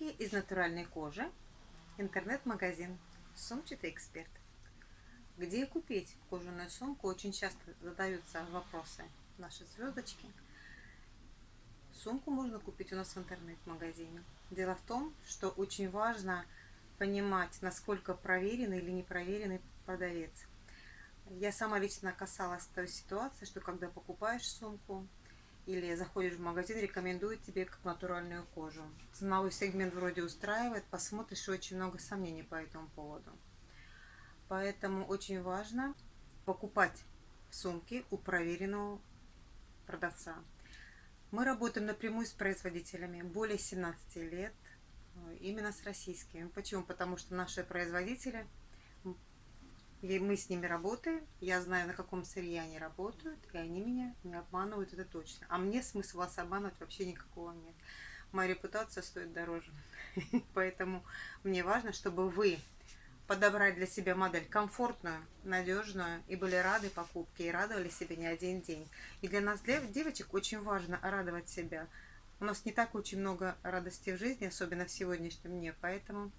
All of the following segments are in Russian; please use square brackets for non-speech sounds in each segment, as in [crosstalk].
Сумки из натуральной кожи. Интернет-магазин «Сумчатый эксперт». Где купить кожаную сумку? Очень часто задаются вопросы наши звездочки. Сумку можно купить у нас в интернет-магазине. Дело в том, что очень важно понимать, насколько проверенный или не проверенный продавец. Я сама лично касалась той ситуации, что когда покупаешь сумку, или заходишь в магазин, рекомендуют тебе как натуральную кожу. Ценовой сегмент вроде устраивает, посмотришь, очень много сомнений по этому поводу. Поэтому очень важно покупать сумки у проверенного продавца. Мы работаем напрямую с производителями более 17 лет, э, именно с российскими. Почему? Потому что наши производители – и мы с ними работаем, я знаю, на каком сырье они работают, и они меня не обманывают, это точно. А мне смысла вас обманывать вообще никакого нет. Моя репутация стоит дороже. [laughs] Поэтому мне важно, чтобы вы подобрали для себя модель комфортную, надежную, и были рады покупке, и радовали себе не один день. И для нас, для девочек, очень важно радовать себя. У нас не так очень много радости в жизни, особенно в сегодняшнем дне, поэтому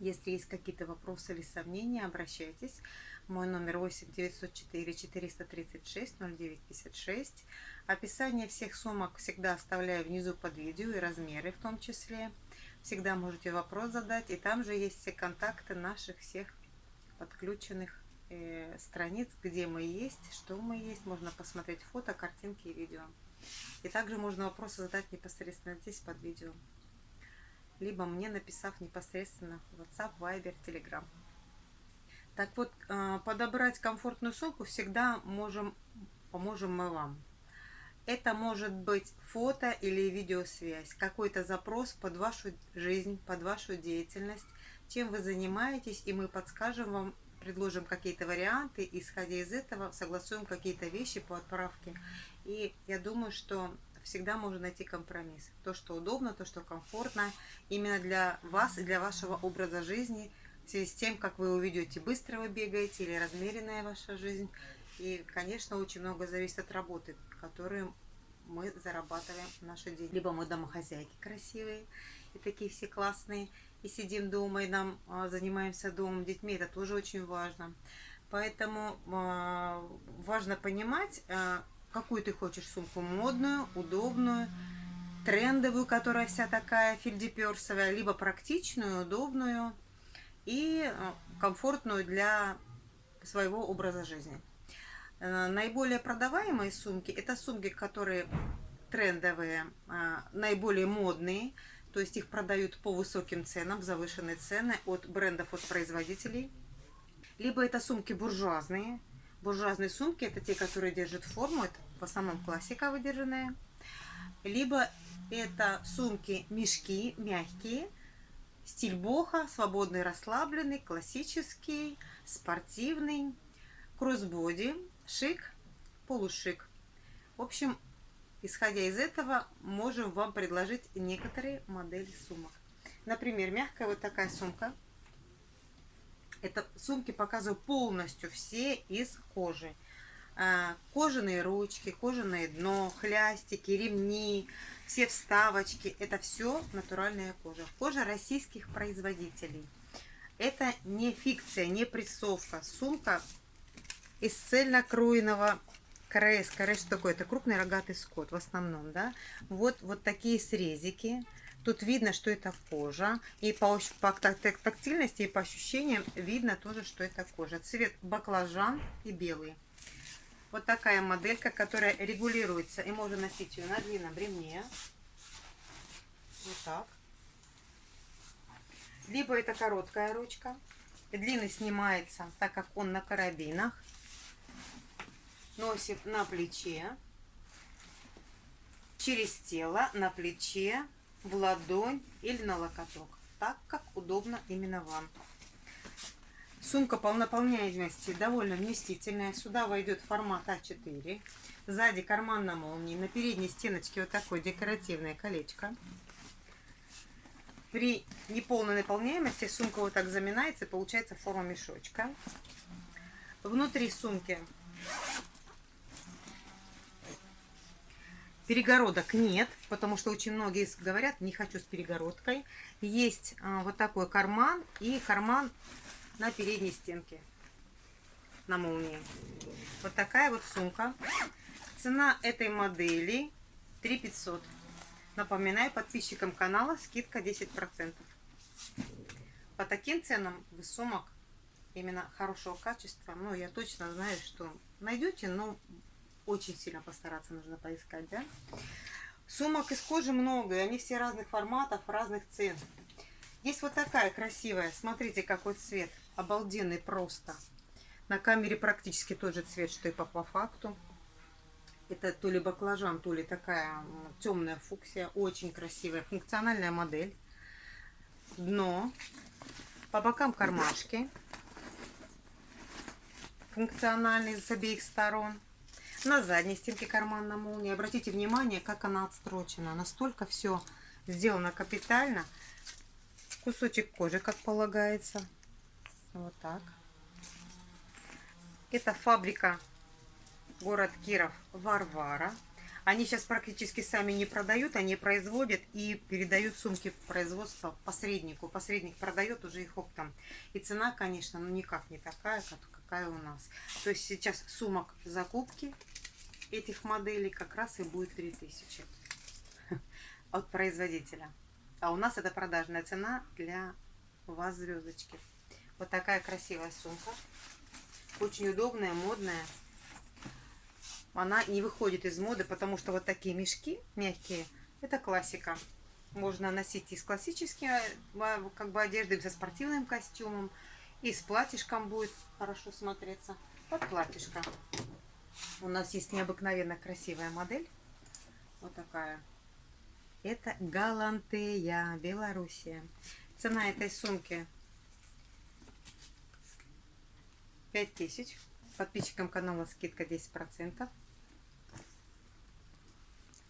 если есть какие-то вопросы или сомнения, обращайтесь. Мой номер 8 904 436 0956. Описание всех сумок всегда оставляю внизу под видео и размеры в том числе. Всегда можете вопрос задать. И там же есть все контакты наших всех подключенных э, страниц, где мы есть, что мы есть. Можно посмотреть фото, картинки и видео. И также можно вопросы задать непосредственно здесь под видео либо мне написав непосредственно WhatsApp, Viber, Telegram. Так вот, э, подобрать комфортную ссылку всегда можем, поможем мы вам. Это может быть фото или видеосвязь, какой-то запрос под вашу жизнь, под вашу деятельность, чем вы занимаетесь, и мы подскажем вам, предложим какие-то варианты, исходя из этого согласуем какие-то вещи по отправке. И я думаю, что всегда можно найти компромисс. То, что удобно, то, что комфортно, именно для вас и для вашего образа жизни, в связи с тем, как вы увидите, быстро вы бегаете или размеренная ваша жизнь. И, конечно, очень много зависит от работы, которую мы зарабатываем наши день. Либо мы домохозяйки красивые и такие все классные, и сидим дома, и нам а, занимаемся домом, детьми, это тоже очень важно. Поэтому а, важно понимать, а, какую ты хочешь сумку, модную, удобную, трендовую, которая вся такая фельдеперсовая, либо практичную, удобную и э, комфортную для своего образа жизни. Э, наиболее продаваемые сумки – это сумки, которые трендовые, э, наиболее модные, то есть их продают по высоким ценам, завышенные цены от брендов, от производителей. Либо это сумки буржуазные. Буржуазные сумки – это те, которые держат форму, это в основном классика выдержанная. Либо это сумки-мешки мягкие, стиль боха, свободный, расслабленный, классический, спортивный, кроссбоди, шик, полушик. В общем, исходя из этого, можем вам предложить некоторые модели сумок. Например, мягкая вот такая сумка. Это сумки показываю полностью все из кожи. А, кожаные ручки, кожаное дно, хлястики, ремни, все вставочки. Это все натуральная кожа. Кожа российских производителей. Это не фикция, не прессовка. Сумка из цельнокроенного края. Скорее, что такое? Это крупный рогатый скот в основном, да. Вот, вот такие срезики. Тут видно, что это кожа. И по, по тактильности, и по ощущениям видно тоже, что это кожа. Цвет баклажан и белый. Вот такая моделька, которая регулируется. И можно носить ее на длинном ремне. Вот так. Либо это короткая ручка. Длинный снимается, так как он на карабинах. Носит на плече. Через тело, на плече, в ладонь или на локоток. Так, как удобно именно вам. Сумка по наполняемости довольно вместительная. Сюда войдет формат А4. Сзади карман на молнии. На передней стеночке вот такое декоративное колечко. При неполной наполняемости сумка вот так заминается получается форма мешочка. Внутри сумки Перегородок нет, потому что очень многие говорят, не хочу с перегородкой. Есть а, вот такой карман и карман на передней стенке, на молнии. Вот такая вот сумка. Цена этой модели 3500. Напоминаю подписчикам канала скидка 10%. По таким ценам вы сумок именно хорошего качества, ну я точно знаю, что найдете, но очень сильно постараться нужно поискать, да? Сумок из кожи много, и они все разных форматов, разных цен. Есть вот такая красивая, смотрите, какой цвет, обалденный просто. На камере практически тот же цвет, что и по, по факту. Это то ли баклажан, то ли такая темная фуксия, очень красивая, функциональная модель. Дно, по бокам кармашки, функциональный с обеих сторон. На задней стенке карман на молнии. Обратите внимание, как она отстрочена. Настолько все сделано капитально. Кусочек кожи, как полагается. Вот так. Это фабрика город Киров Варвара. Они сейчас практически сами не продают, они производят и передают сумки производства посреднику. Посредник продает уже их оптом. И цена, конечно, ну никак не такая, как, какая у нас. То есть сейчас сумок закупки этих моделей как раз и будет 3000 от производителя. А у нас это продажная цена для вас звездочки. Вот такая красивая сумка. Очень удобная, модная она не выходит из моды, потому что вот такие мешки мягкие, это классика. Можно носить и с классической э, как бы одеждой, со спортивным костюмом, и с платьишком будет хорошо смотреться. Вот платьишко. У нас есть необыкновенно красивая модель. Вот такая. Это Галантея, Белоруссия. Цена этой сумки 5000. Подписчикам канала скидка 10%.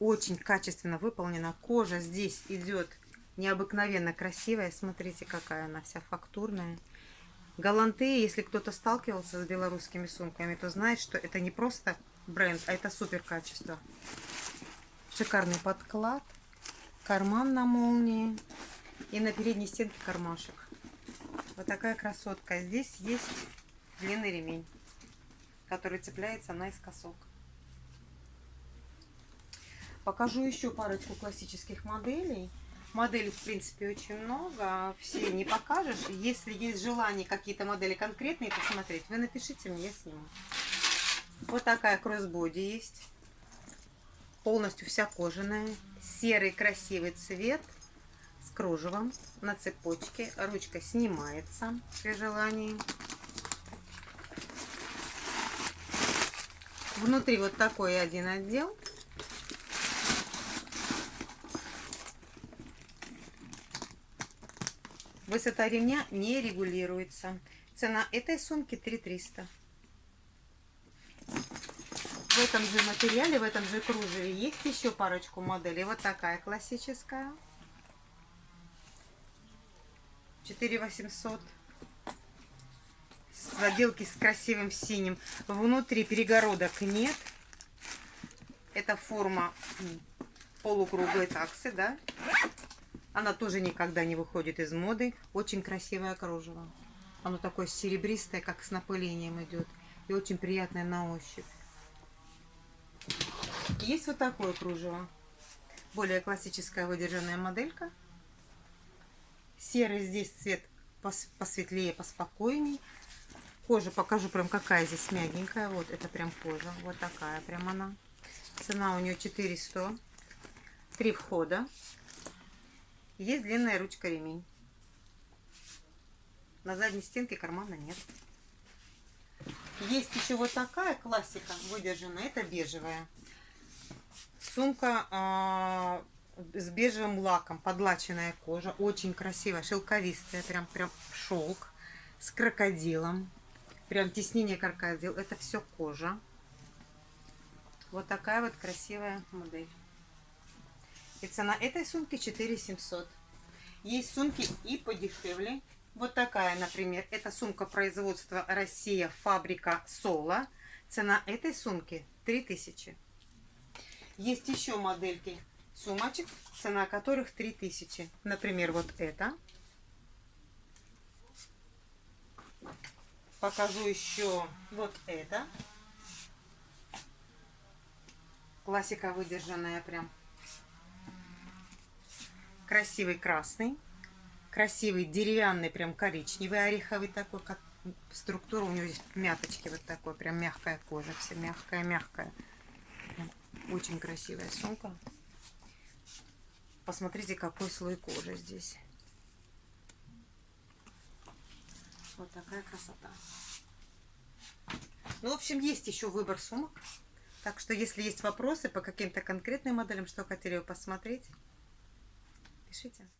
Очень качественно выполнена. Кожа здесь идет необыкновенно красивая. Смотрите, какая она вся фактурная. Галанты, если кто-то сталкивался с белорусскими сумками, то знает, что это не просто бренд, а это супер качество. Шикарный подклад, карман на молнии и на передней стенке кармашек. Вот такая красотка. Здесь есть длинный ремень, который цепляется наискосок. Покажу еще парочку классических моделей. Моделей, в принципе, очень много. Все не покажешь. Если есть желание какие-то модели конкретные посмотреть, вы напишите мне, я сниму. Вот такая кроссбоди есть. Полностью вся кожаная. Серый красивый цвет с кружевом на цепочке. Ручка снимается при желании. Внутри вот такой один отдел. Высота ремня не регулируется. Цена этой сумки 3300. В этом же материале, в этом же кружеве есть еще парочку моделей. Вот такая классическая. 4800. С отделки с красивым синим. Внутри перегородок нет. Это форма полукруглой таксы, да? Она тоже никогда не выходит из моды. Очень красивое кружево. Оно такое серебристое, как с напылением идет. И очень приятное на ощупь. Есть вот такое кружево. Более классическая выдержанная моделька. Серый здесь цвет посветлее, поспокойней. Кожа покажу прям какая здесь мягенькая. Вот это прям кожа. Вот такая прям она. Цена у нее 400. Три входа. Есть длинная ручка ремень. На задней стенке кармана нет. Есть еще вот такая классика выдержанная. Это бежевая. Сумка а, с бежевым лаком. Подлаченная кожа. Очень красивая, шелковистая. Прям, прям шелк. С крокодилом. Прям теснение крокодил. Это все кожа. Вот такая вот красивая модель. И цена этой сумки 4700. Есть сумки и подешевле. Вот такая, например, это сумка производства Россия, фабрика Соло. Цена этой сумки 3000. Есть еще модельки сумочек, цена которых 3000. Например, вот это. Покажу еще вот это. Классика выдержанная прям. Красивый красный. Красивый деревянный, прям коричневый, ореховый такой. Как структура у него здесь мяточки вот такой. Прям мягкая кожа. Все мягкая-мягкая. Очень красивая сумка. Посмотрите, какой слой кожи здесь. Вот такая красота. Ну, в общем, есть еще выбор сумок. Так что, если есть вопросы по каким-то конкретным моделям, что хотели бы посмотреть, 睡觉。